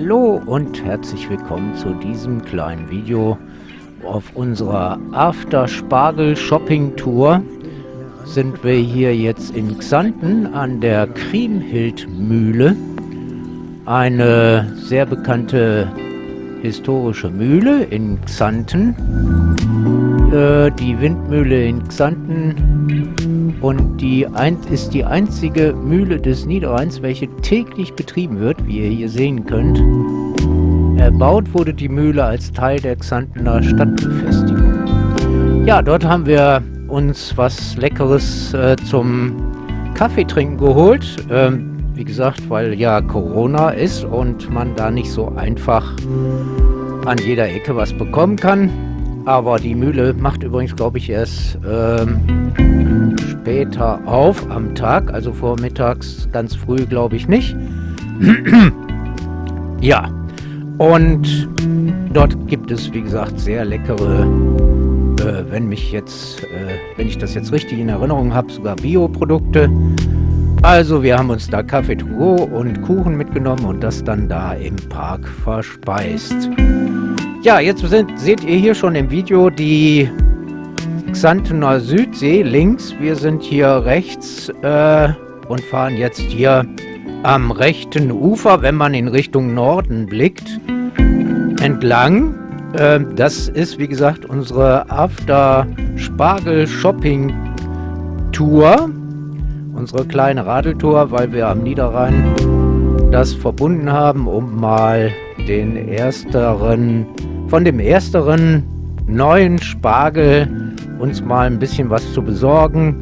Hallo und herzlich willkommen zu diesem kleinen Video auf unserer After Spargel Shopping Tour sind wir hier jetzt in Xanten an der Kriemhild Mühle eine sehr bekannte historische Mühle in Xanten. Äh, die Windmühle in Xanten und die ein, ist die einzige Mühle des Niederrheins, welche täglich betrieben wird, wie ihr hier sehen könnt. Erbaut wurde die Mühle als Teil der Xantener Stadtbefestigung. Ja, dort haben wir uns was Leckeres äh, zum Kaffeetrinken geholt. Ähm, wie gesagt, weil ja Corona ist und man da nicht so einfach an jeder Ecke was bekommen kann. Aber die Mühle macht übrigens, glaube ich, erst ähm, später auf am Tag, also vormittags ganz früh, glaube ich nicht. ja, und dort gibt es, wie gesagt, sehr leckere, äh, wenn mich jetzt, äh, wenn ich das jetzt richtig in Erinnerung habe, sogar Bioprodukte. Also wir haben uns da Kaffee to und Kuchen mitgenommen und das dann da im Park verspeist. Ja, jetzt sind, seht ihr hier schon im Video die Xantener Südsee links. Wir sind hier rechts äh, und fahren jetzt hier am rechten Ufer, wenn man in Richtung Norden blickt, entlang. Äh, das ist, wie gesagt, unsere After Spargel Shopping Tour. Unsere kleine Radeltour, weil wir am Niederrhein das verbunden haben, um mal den ersteren von dem ersteren neuen Spargel uns mal ein bisschen was zu besorgen.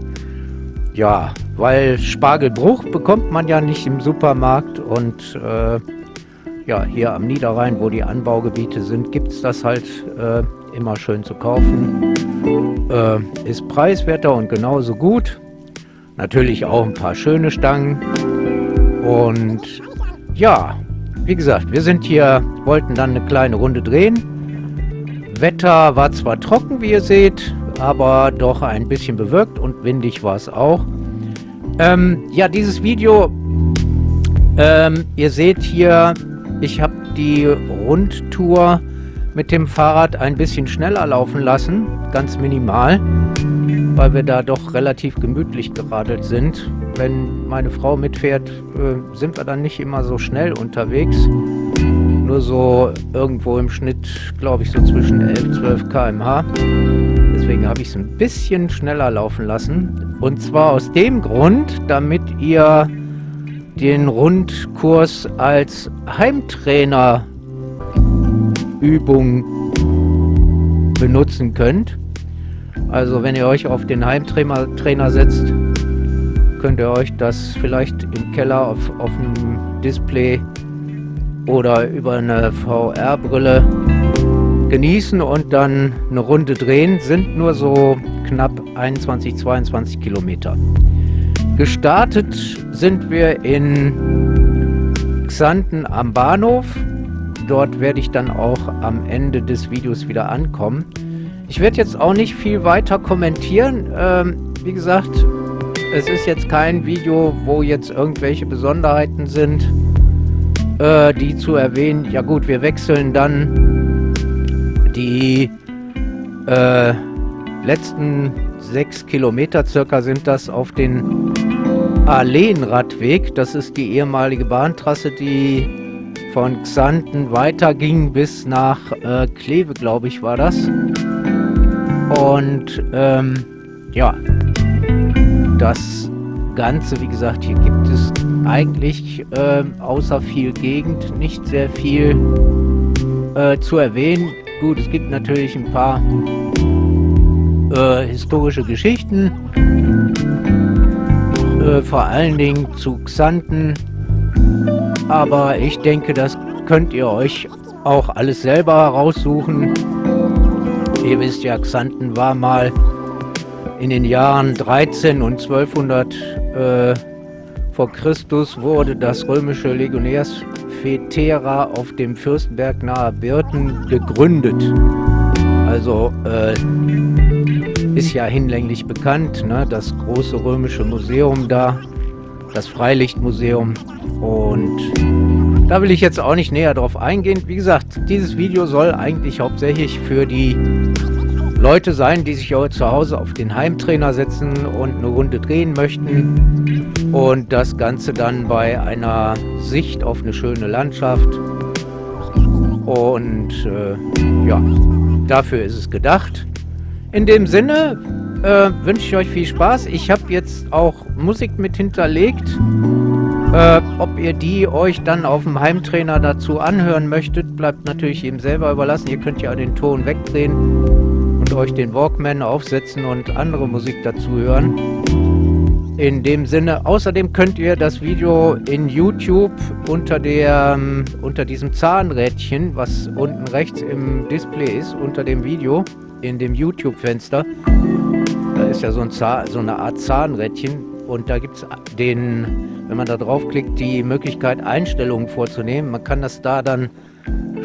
Ja, weil Spargelbruch bekommt man ja nicht im Supermarkt und äh, ja, hier am Niederrhein, wo die Anbaugebiete sind, gibt es das halt äh, immer schön zu kaufen. Äh, ist preiswerter und genauso gut. Natürlich auch ein paar schöne Stangen. Und ja, wie gesagt, wir sind hier, wollten dann eine kleine Runde drehen. Wetter war zwar trocken, wie ihr seht, aber doch ein bisschen bewölkt und windig war es auch. Ähm, ja, dieses Video, ähm, ihr seht hier, ich habe die Rundtour mit dem Fahrrad ein bisschen schneller laufen lassen, ganz minimal, weil wir da doch relativ gemütlich geradelt sind. Wenn meine Frau mitfährt, äh, sind wir dann nicht immer so schnell unterwegs nur so irgendwo im Schnitt, glaube ich, so zwischen 11, 12 km/h. Deswegen habe ich es ein bisschen schneller laufen lassen. Und zwar aus dem Grund, damit ihr den Rundkurs als Heimtrainerübung benutzen könnt. Also wenn ihr euch auf den Heimtrainer Trainer setzt, könnt ihr euch das vielleicht im Keller auf, auf dem Display oder über eine VR-Brille genießen und dann eine Runde drehen, sind nur so knapp 21, 22 Kilometer. Gestartet sind wir in Xanten am Bahnhof. Dort werde ich dann auch am Ende des Videos wieder ankommen. Ich werde jetzt auch nicht viel weiter kommentieren. Ähm, wie gesagt, es ist jetzt kein Video, wo jetzt irgendwelche Besonderheiten sind äh, die zu erwähnen. Ja gut, wir wechseln dann die äh, letzten sechs Kilometer circa sind das auf den Alleenradweg. Das ist die ehemalige Bahntrasse, die von Xanten weiterging bis nach äh, Kleve, glaube ich, war das. Und ähm, ja, das Ganze, wie gesagt, hier gibt es eigentlich äh, außer viel Gegend nicht sehr viel äh, zu erwähnen. Gut, es gibt natürlich ein paar äh, historische Geschichten, äh, vor allen Dingen zu Xanten, aber ich denke, das könnt ihr euch auch alles selber heraussuchen. Ihr wisst ja, Xanten war mal in den Jahren 13 und 1200 äh, vor Christus wurde das römische Legionärsfetera auf dem Fürstenberg nahe Birten gegründet. Also äh, ist ja hinlänglich bekannt, ne? das große römische Museum da, das Freilichtmuseum. Und Da will ich jetzt auch nicht näher drauf eingehen. Wie gesagt, dieses Video soll eigentlich hauptsächlich für die Leute sein, die sich auch zu Hause auf den Heimtrainer setzen und eine Runde drehen möchten und das Ganze dann bei einer Sicht auf eine schöne Landschaft und äh, ja, dafür ist es gedacht. In dem Sinne äh, wünsche ich euch viel Spaß. Ich habe jetzt auch Musik mit hinterlegt. Äh, ob ihr die euch dann auf dem Heimtrainer dazu anhören möchtet, bleibt natürlich jedem selber überlassen. Ihr könnt ja den Ton wegdrehen und euch den Walkman aufsetzen und andere Musik dazu hören. In dem Sinne, außerdem könnt ihr das Video in YouTube unter, der, unter diesem Zahnrädchen, was unten rechts im Display ist, unter dem Video, in dem YouTube-Fenster, da ist ja so, ein Zahn, so eine Art Zahnrädchen und da gibt es den, wenn man da draufklickt, die Möglichkeit Einstellungen vorzunehmen. Man kann das da dann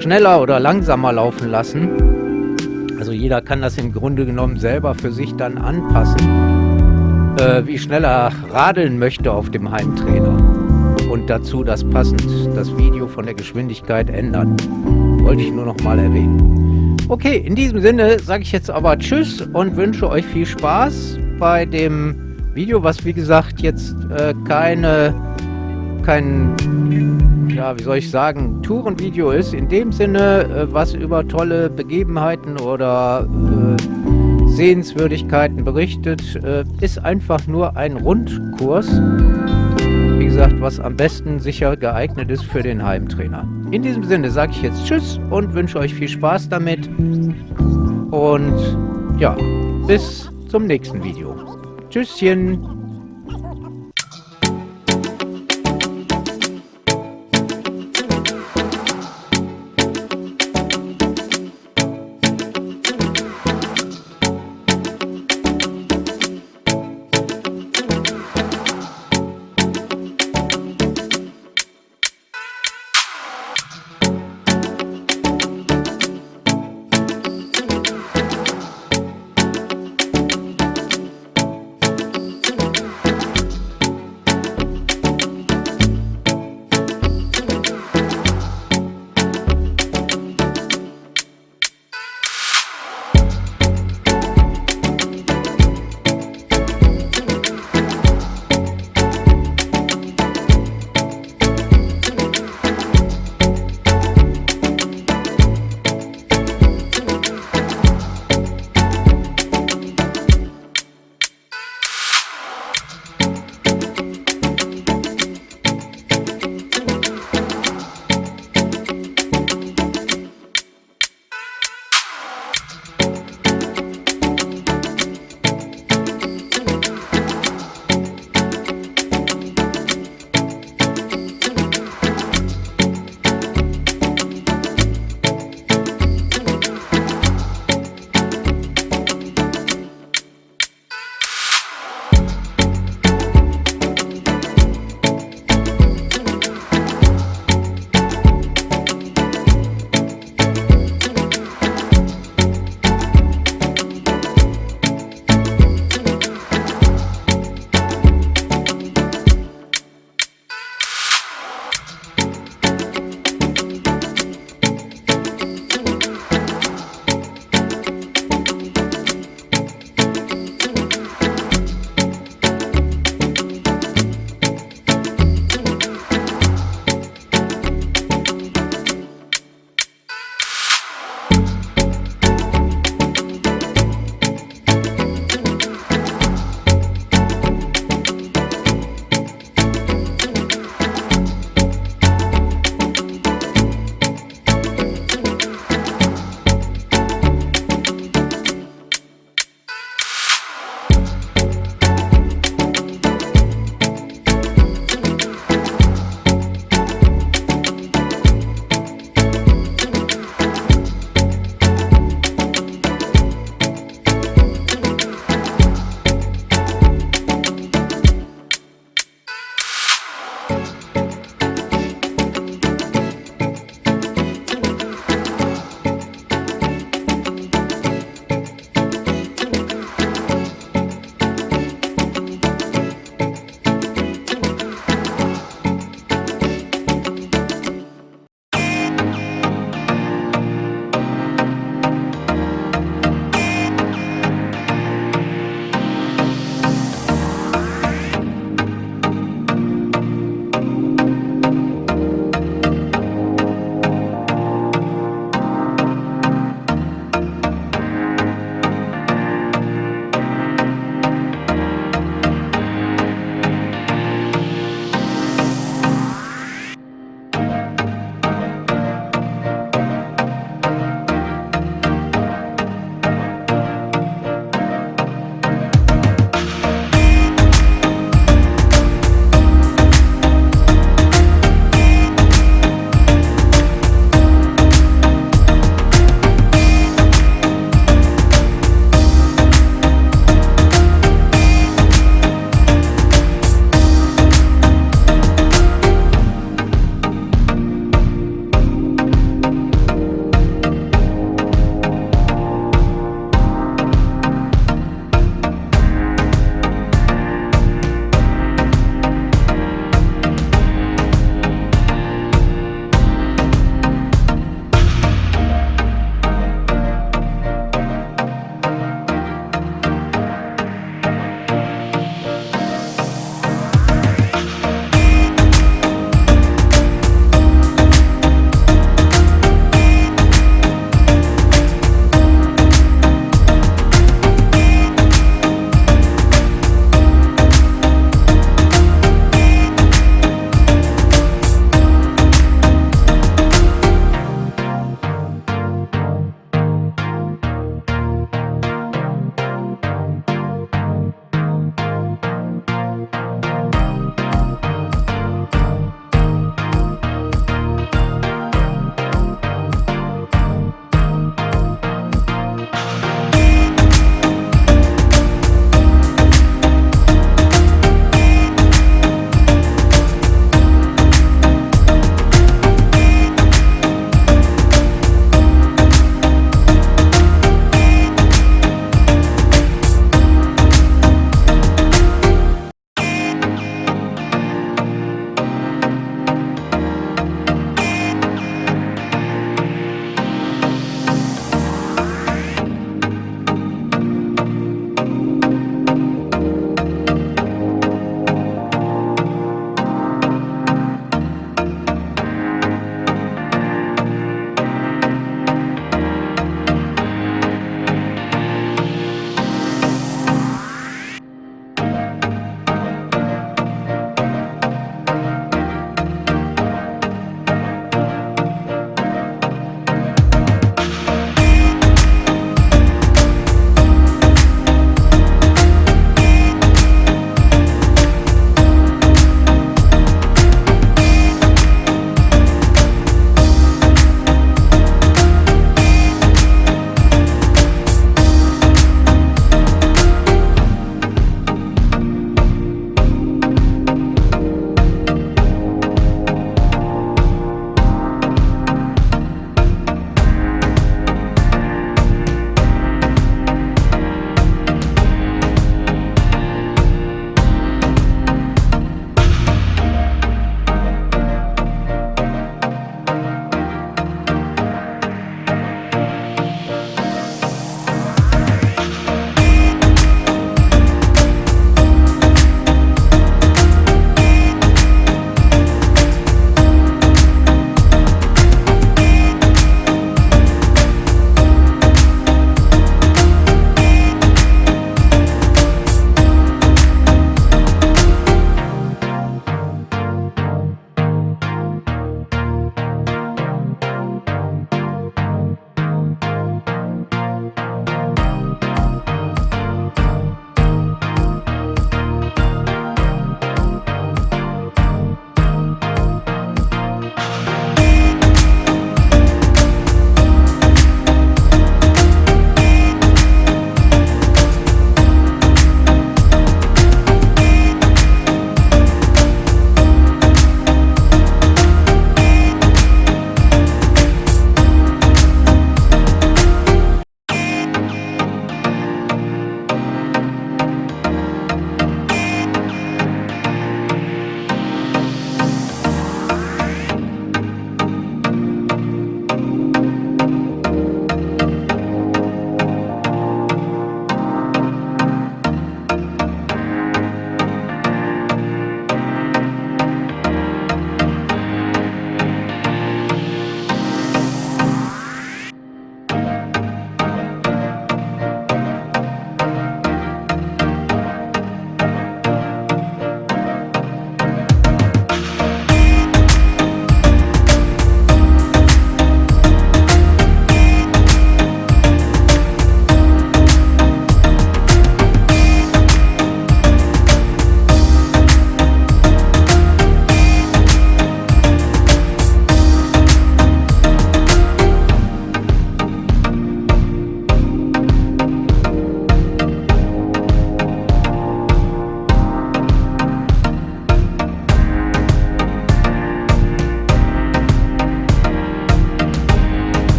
schneller oder langsamer laufen lassen. Also jeder kann das im Grunde genommen selber für sich dann anpassen äh, wie schnell er radeln möchte auf dem Heimtrainer. Und dazu das passend das Video von der Geschwindigkeit ändern. Wollte ich nur noch mal erwähnen. Okay, in diesem Sinne sage ich jetzt aber Tschüss und wünsche euch viel Spaß bei dem Video, was wie gesagt jetzt äh, keine, kein, ja, wie soll ich sagen, Tourenvideo ist. In dem Sinne, äh, was über tolle Begebenheiten oder äh, Sehenswürdigkeiten berichtet, äh, ist einfach nur ein Rundkurs. Wie gesagt, was am besten sicher geeignet ist für den Heimtrainer. In diesem Sinne sage ich jetzt Tschüss und wünsche euch viel Spaß damit. Und ja, bis zum nächsten Video. Tschüsschen.